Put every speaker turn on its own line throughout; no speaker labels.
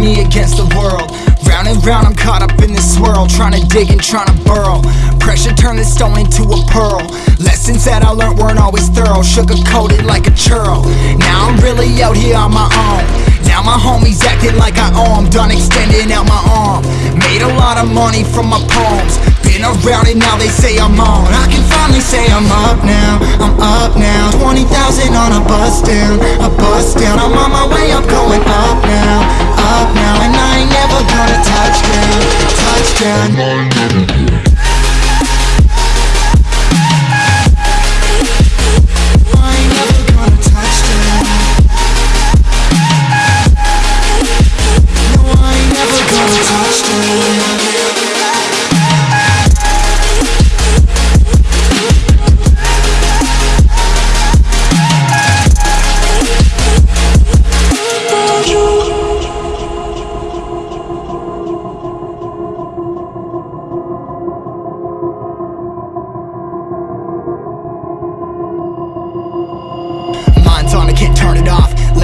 me against the world. Round and round, I'm caught up in this swirl, trying to dig and trying to burrow. Pressure turned the stone into a pearl. Lessons that I learned weren't always thorough, sugar coated like a churl. Now I'm really out here on my own. Now my homies acting like I owe 'em, done extending out my arm. Made a lot of money from my poems. Been around and now they say I'm on. I can finally say I'm up now, I'm up now. 20,000 a down, a bus down. I'm on my way up, going up now, up now. And I ain't never gonna touch down, touch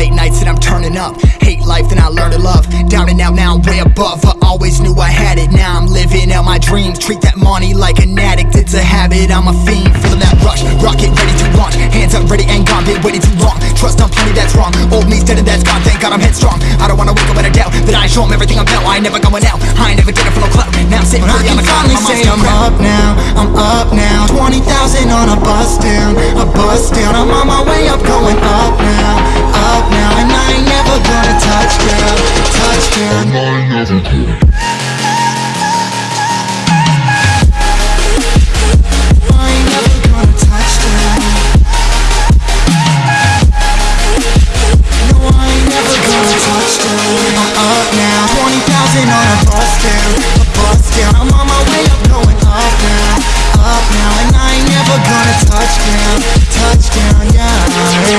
Late nights and I'm turning up. Hate life, then I learn to love. Down and out, now I'm way above. I always knew I had it. Now I'm living out my dreams. Treat that money like an addict. It's a habit. I'm a fiend, feeling that rush. Rocket ready to launch. Hands up, ready and gone. Been waiting too long. Trust on plenty, that's wrong. Old me's dead and that's gone. Thank God I'm headstrong. I don't wanna wake up in a doubt that I show show 'em everything I'm about. I ain't never going out. I ain't never getting for no clout. Now I'm sitting pretty on
can
the cloud.
finally say I'm
crap.
up now, I'm up now 20,000 on a bus down, a bus down I'm on my way up, going up Thank.